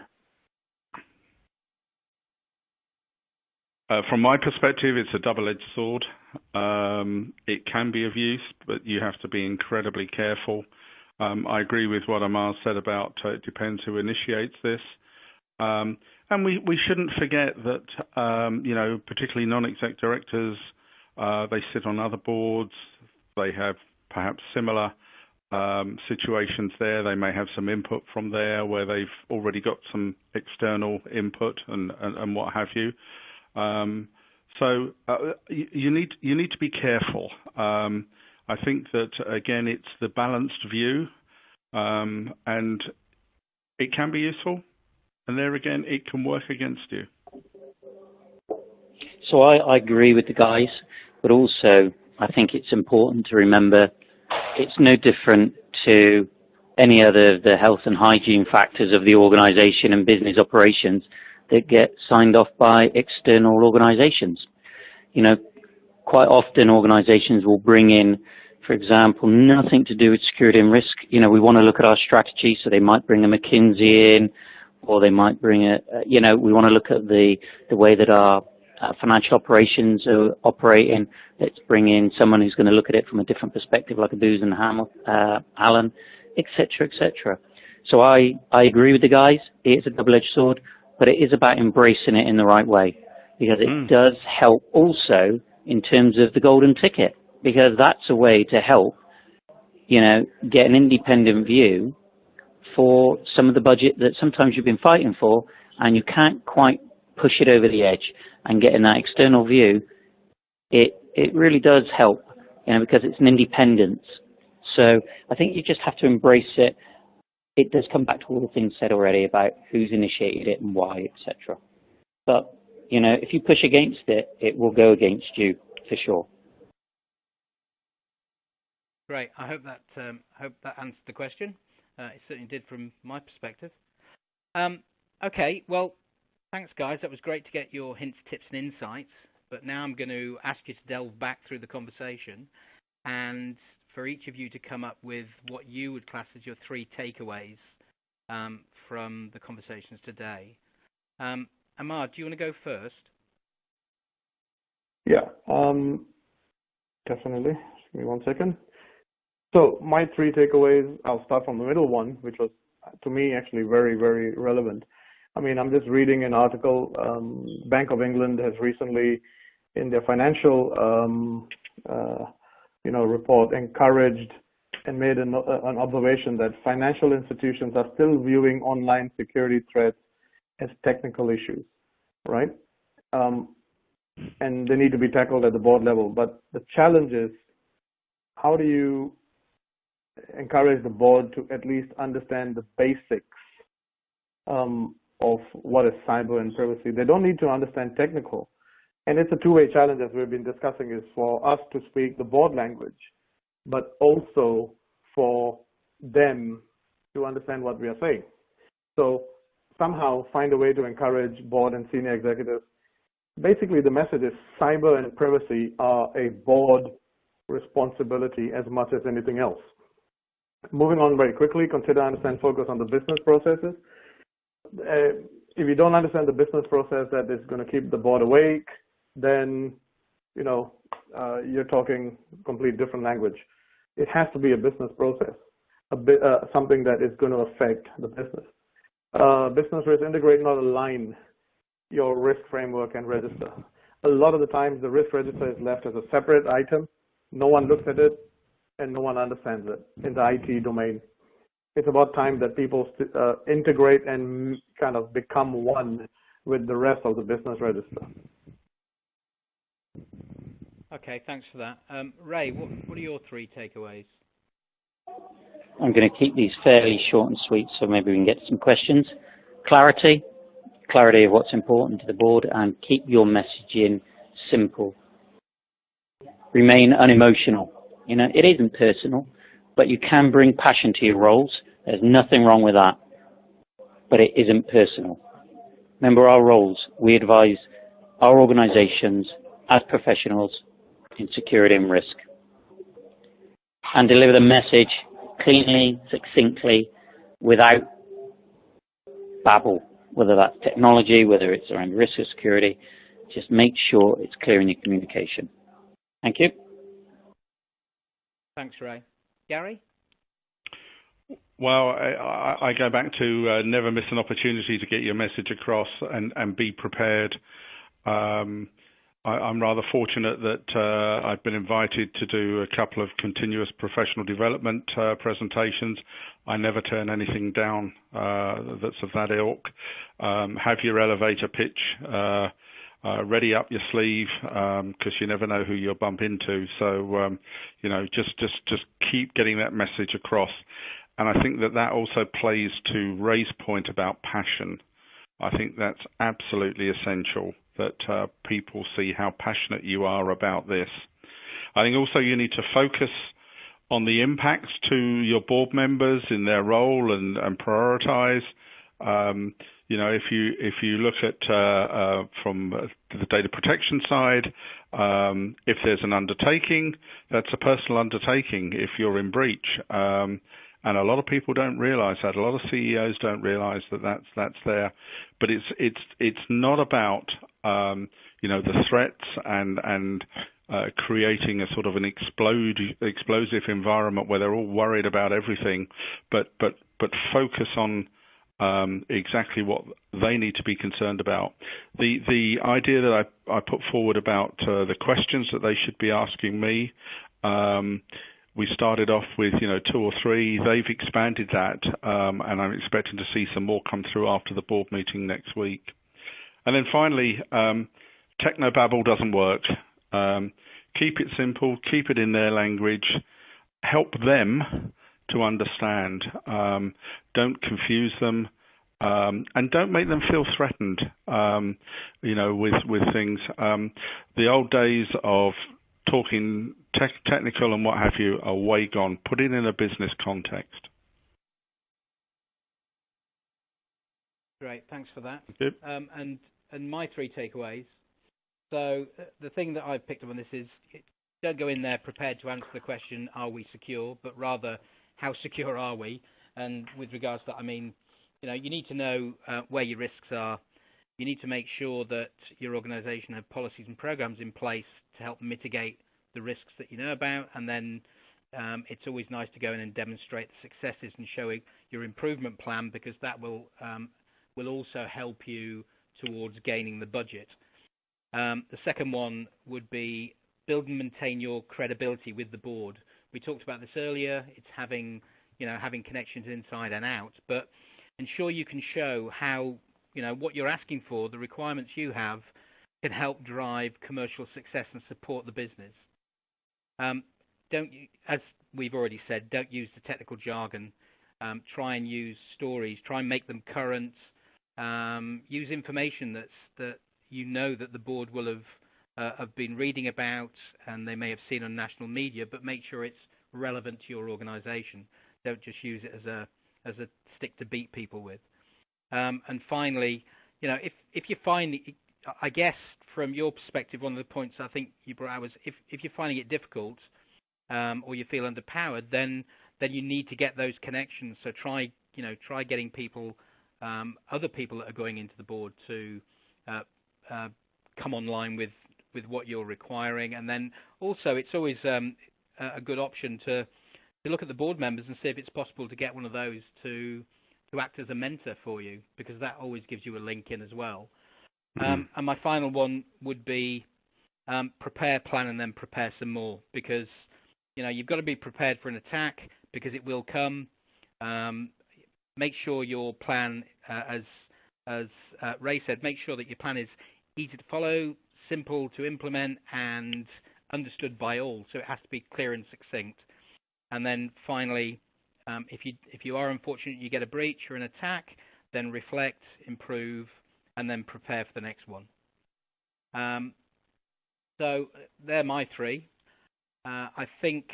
Uh, from my perspective, it's a double-edged sword. Um, it can be of use, but you have to be incredibly careful. Um, I agree with what Amar said about uh, it depends who initiates this. Um, and we, we shouldn't forget that, um, you know, particularly non-exec directors, uh, they sit on other boards. They have perhaps similar um, situations there. They may have some input from there where they've already got some external input and, and, and what have you. Um, so uh, you, you, need you need to be careful. I think that again, it's the balanced view, um, and it can be useful, and there again, it can work against you. So I, I agree with the guys, but also I think it's important to remember it's no different to any other of the health and hygiene factors of the organization and business operations that get signed off by external organizations. You know, quite often organizations will bring in, for example, nothing to do with security and risk. You know, we want to look at our strategy, so they might bring a McKinsey in, or they might bring a, you know, we want to look at the, the way that our uh, financial operations are operating. Let's bring in someone who's going to look at it from a different perspective, like a Booz and uh, Allen, etc., etc. So I, I agree with the guys. It is a double-edged sword but it is about embracing it in the right way because it mm. does help also in terms of the golden ticket because that's a way to help, you know, get an independent view for some of the budget that sometimes you've been fighting for and you can't quite push it over the edge and getting that external view, it, it really does help, you know, because it's an independence. So I think you just have to embrace it it does come back to all the things said already about who's initiated it and why, etc. But you know, if you push against it, it will go against you for sure. Great. I hope that um, hope that answered the question. Uh, it certainly did from my perspective. Um, okay. Well, thanks, guys. That was great to get your hints, tips, and insights. But now I'm going to ask you to delve back through the conversation and for each of you to come up with what you would class as your three takeaways um, from the conversations today. Um, Amar, do you want to go first? Yeah, um, definitely. Give me one second. So my three takeaways, I'll start from the middle one, which was to me actually very, very relevant. I mean, I'm just reading an article. Um, Bank of England has recently, in their financial um, uh, you know, report encouraged and made an, an observation that financial institutions are still viewing online security threats as technical issues, right? Um, and they need to be tackled at the board level. But the challenge is, how do you encourage the board to at least understand the basics um, of what is cyber and privacy? They don't need to understand technical, and it's a two-way challenge, as we've been discussing, is for us to speak the board language, but also for them to understand what we are saying. So somehow find a way to encourage board and senior executives. Basically, the message is cyber and privacy are a board responsibility as much as anything else. Moving on very quickly, consider, understand, focus on the business processes. Uh, if you don't understand the business process that is going to keep the board awake, then you know uh, you're talking complete different language. It has to be a business process, a bit, uh, something that is going to affect the business. Uh, business risk integrate, not align your risk framework and register. A lot of the times, the risk register is left as a separate item. No one looks at it, and no one understands it in the IT domain. It's about time that people uh, integrate and kind of become one with the rest of the business register. Okay, thanks for that. Um, Ray, what, what are your three takeaways? I'm going to keep these fairly short and sweet, so maybe we can get some questions. Clarity, clarity of what's important to the board, and keep your messaging simple. Remain unemotional. You know, it isn't personal, but you can bring passion to your roles. There's nothing wrong with that, but it isn't personal. Remember our roles. We advise our organizations as professionals in security and risk and deliver the message cleanly, succinctly, without babble, whether that's technology, whether it's around risk or security. Just make sure it's clear in your communication. Thank you. Thanks, Ray. Gary? Well, I, I go back to uh, never miss an opportunity to get your message across and, and be prepared. Um, I, am rather fortunate that uh, I've been invited to do a couple of continuous professional development uh, presentations. I never turn anything down uh, that's of that ilk. Um, have your elevator pitch uh, uh, ready up your sleeve because um, you never know who you'll bump into. So um, you know, just just just keep getting that message across. And I think that that also plays to Ray's point about passion. I think that's absolutely essential that uh, people see how passionate you are about this. I think also you need to focus on the impacts to your board members in their role and, and prioritize. Um, you know, if you if you look at uh, uh, from the data protection side, um, if there's an undertaking, that's a personal undertaking. If you're in breach, um, and a lot of people don't realize that. A lot of CEOs don't realize that that's that's there. But it's it's it's not about um, you know the threats and and uh, creating a sort of an explode explosive environment where they're all worried about everything, but but but focus on um, exactly what they need to be concerned about. The the idea that I, I put forward about uh, the questions that they should be asking me. Um, we started off with you know two or three. They've expanded that, um, and I'm expecting to see some more come through after the board meeting next week. And then finally, um, technobabble doesn't work. Um, keep it simple, keep it in their language, help them to understand. Um, don't confuse them. Um, and don't make them feel threatened, um, you know, with with things. Um, the old days of talking tech, technical and what have you are way gone. Put it in a business context. Great, thanks for that. Yep. Um, and and my three takeaways. So uh, the thing that I've picked up on this is don't go in there prepared to answer the question, are we secure, but rather how secure are we? And with regards to that, I mean, you know, you need to know uh, where your risks are. You need to make sure that your organisation have policies and programs in place to help mitigate the risks that you know about, and then um, it's always nice to go in and demonstrate the successes and show your improvement plan because that will um, will also help you towards gaining the budget. Um, the second one would be build and maintain your credibility with the board. We talked about this earlier. It's having you know having connections inside and out, but ensure you can show how you know what you're asking for, the requirements you have, can help drive commercial success and support the business. Um, don't, as we've already said, don't use the technical jargon. Um, try and use stories. Try and make them current. Um, use information that's that you know that the board will have uh, have been reading about and they may have seen on national media, but make sure it's relevant to your organisation. Don't just use it as a as a stick to beat people with. Um, and finally, you know, if if you find I guess from your perspective, one of the points I think you brought out was if, if you're finding it difficult um, or you feel underpowered, then then you need to get those connections. So try you know try getting people, um, other people that are going into the board to uh, uh, come online with with what you're requiring, and then also it's always um, a good option to to look at the board members and see if it's possible to get one of those to to act as a mentor for you because that always gives you a link in as well. Um, mm-hmm. and my final one would be um, prepare, plan, and then prepare some more because you know you've got to be prepared for an attack because it will come. Um, make sure your plan, uh, as as uh, Ray said, make sure that your plan is easy to follow, simple to implement, and understood by all. So it has to be clear and succinct. And then finally, um, if you if you are unfortunate, you get a breach or an attack, then reflect, improve, and then prepare for the next one. Um, so they're my three. Uh, I think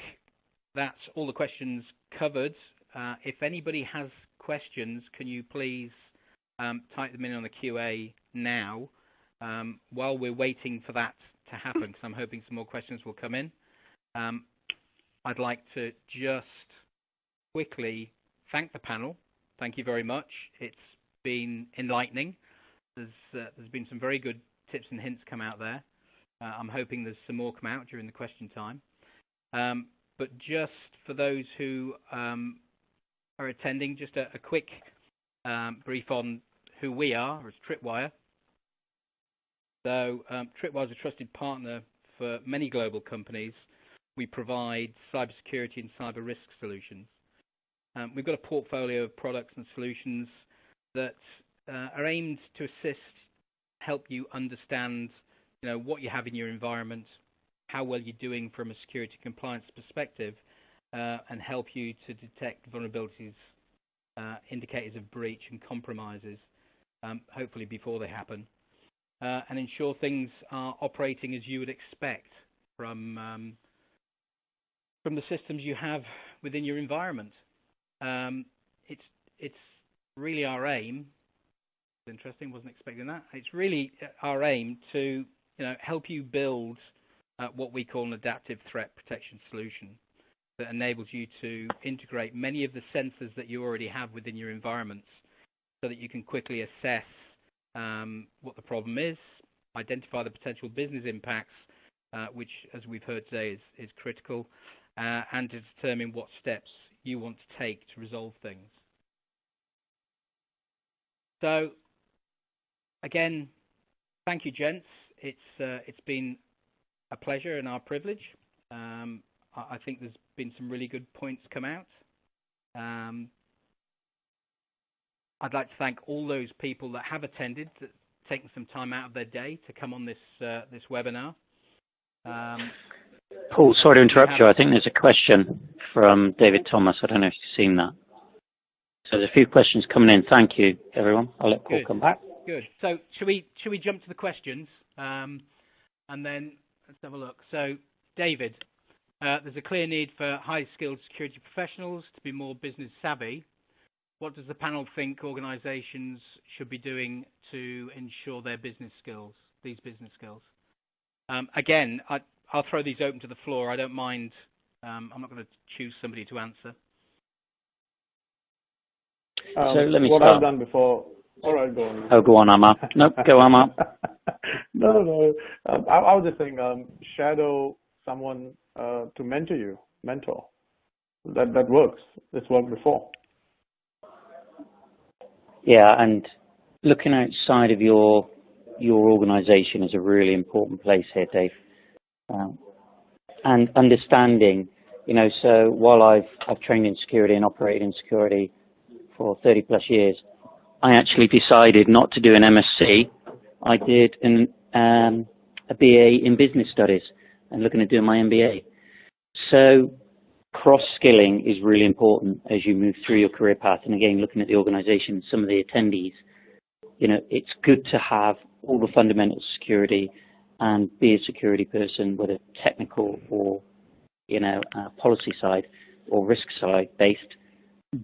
that's all the questions covered. Uh, if anybody has questions, can you please um, type them in on the QA now um, while we're waiting for that to happen, because I'm hoping some more questions will come in. Um, I'd like to just quickly thank the panel. Thank you very much. It's been enlightening. There's, uh, there's been some very good tips and hints come out there. Uh, I'm hoping there's some more come out during the question time. Um, but just for those who um, are attending, just a, a quick um, brief on who we are as Tripwire. So um, Tripwire is a trusted partner for many global companies. We provide cybersecurity and cyber risk solutions. Um, we've got a portfolio of products and solutions that uh, are aimed to assist, help you understand you know, what you have in your environment, how well you're doing from a security compliance perspective, uh, and help you to detect vulnerabilities, uh, indicators of breach and compromises, um, hopefully before they happen, uh, and ensure things are operating as you would expect from um, from the systems you have within your environment. Um, it's it's really our aim. Interesting, wasn't expecting that. It's really our aim to you know help you build uh, what we call an adaptive threat protection solution that enables you to integrate many of the sensors that you already have within your environments so that you can quickly assess um, what the problem is, identify the potential business impacts, uh, which, as we've heard today, is, is critical, uh, and to determine what steps you want to take to resolve things. So, again, thank you, gents. It's uh, it's been a pleasure and our privilege. Um, I, I, think there's been some really good points come out. Um, I'd like to thank all those people that have attended, that taken some time out of their day to come on this uh, this webinar. Um, Paul, sorry to interrupt you. I think there's a question from David Thomas. I don't know if you've seen that. So there's a few questions coming in. Thank you, everyone. I'll let Paul Good. come back. Good. So should we should we jump to the questions um, and then let's have a look. So David, uh, there's a clear need for high skilled security professionals to be more business savvy. What does the panel think organisations should be doing to ensure their business skills, these business skills? Um, again, I, will throw these open to the floor. I don't mind. Um, I'm not going to choose somebody to answer. Um, so let me what start. I've done before. All right, go on. Oh, go on, Amar. nope, go, Amar. no, no, no. Um, I, I, was just saying, um, shadow someone uh, to mentor you, mentor. That that works. It's worked before. Yeah, and looking outside of your your organisation is a really important place here, Dave. Um, and understanding, you know, so while I've I've trained in security and operated in security for 30 plus years, I actually decided not to do an MSc. I did an um, a BA in business studies and looking at doing my MBA. So cross-skilling is really important as you move through your career path. And again, looking at the organization, some of the attendees, you know, it's good to have all the fundamental security and be a security person, whether technical or, you know, uh, policy side or risk side based.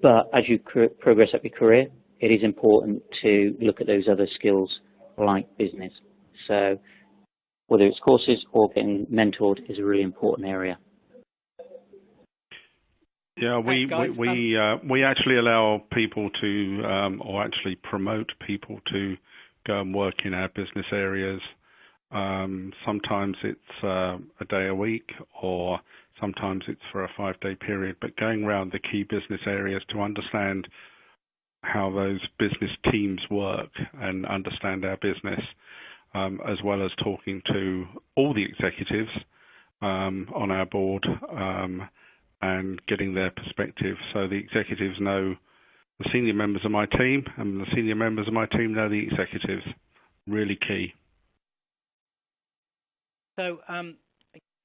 But as you progress up your career, it is important to look at those other skills like business. So whether it's courses or getting mentored is a really important area. Yeah, we we we, uh, we actually allow people to, um, or actually promote people to go and work in our business areas. Um, sometimes it's uh, a day a week, or sometimes it's for a five-day period. But going around the key business areas to understand how those business teams work and understand our business, um, as well as talking to all the executives um, on our board. Um, and getting their perspective so the executives know the senior members of my team and the senior members of my team know the executives. Really key. So, um,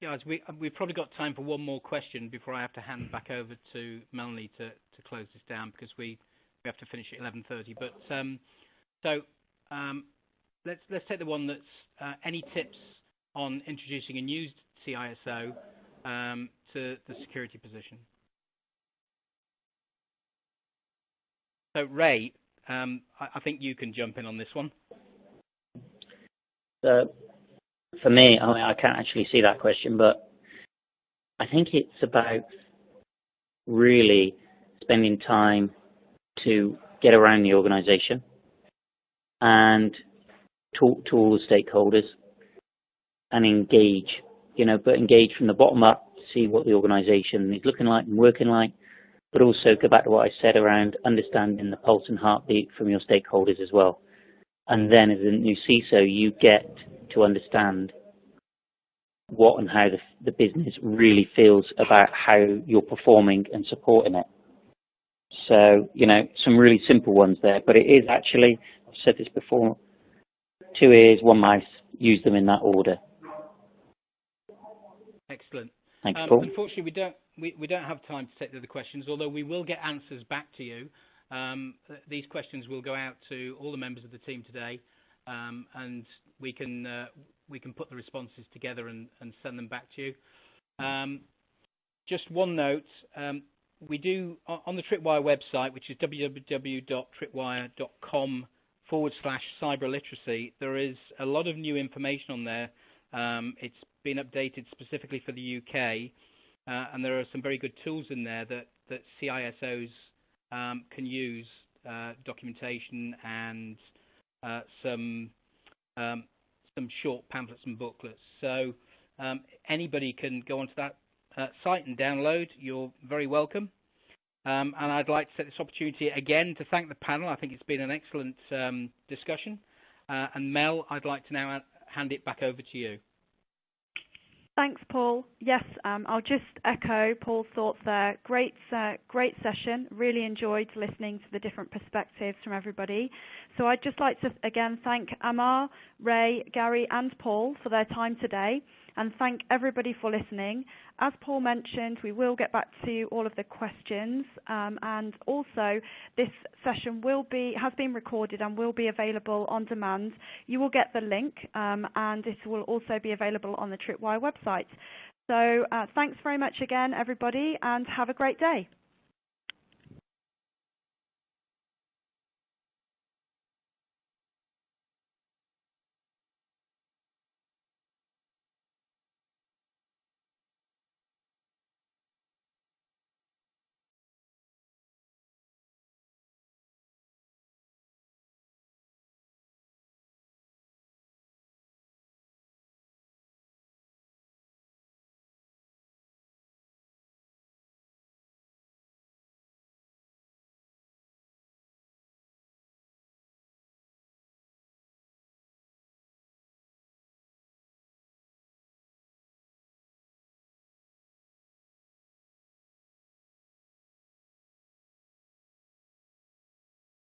guys, we, we've probably got time for one more question before I have to hand back over to Melanie to, close this down because we, have to finish at 11.30. But um, so um, let's, take the one that's uh, any tips on introducing a new CISO to the security position. So Ray, I, I, think you can jump in on this one. For me, I mean, I can't actually see that question, but I think it's about really spending time to get around the organisation and talk to all the stakeholders and engage, you know, but engage from the bottom up, to see what the organisation is looking like and working like, but also go back to what I said around understanding the pulse and heartbeat from your stakeholders as well. And then as a new CISO, you get to understand what and how the, the business really feels about how you're performing and supporting it. So, you know, some really simple ones there, but it is actually, I've said this before, two ears, one mouth, use them in that order. Excellent. Thanks, um, Paul. Unfortunately, we don't we, we don't have time to take the other questions, although we will get answers back to you. Um, these questions will go out to all the members of the team today, um, and we can uh, we can put the responses together and, send them back to you. Um, just one note: um, we do on the Tripwire website, which is www.tripwire.com forward slash cyber literacy. There is a lot of new information on there. Um, it's been updated specifically for the UK, uh, and there are some very good tools in there that CISOs can use, uh, documentation and some um, some short pamphlets and booklets. So um, anybody can go onto that uh, site and download. You're very welcome. Um, and I'd like to take this opportunity again to thank the panel. I think it's been an excellent um, discussion. Uh, and Mel, I'd like to now hand it back over to you. Thanks, Paul. Yes, um, I'll just echo Paul's thoughts there. Great, uh, great session. Really enjoyed listening to the different perspectives from everybody. So I'd just like to again thank Amar, Ray, Gary, and Paul for their time today and thank everybody for listening. As Paul mentioned, we will get back to all of the questions, um, and also this session will be has been recorded and will be available on demand. You will get the link, um, and it will also be available on the Tripwire website. So uh, thanks very much again, everybody, and have a great day.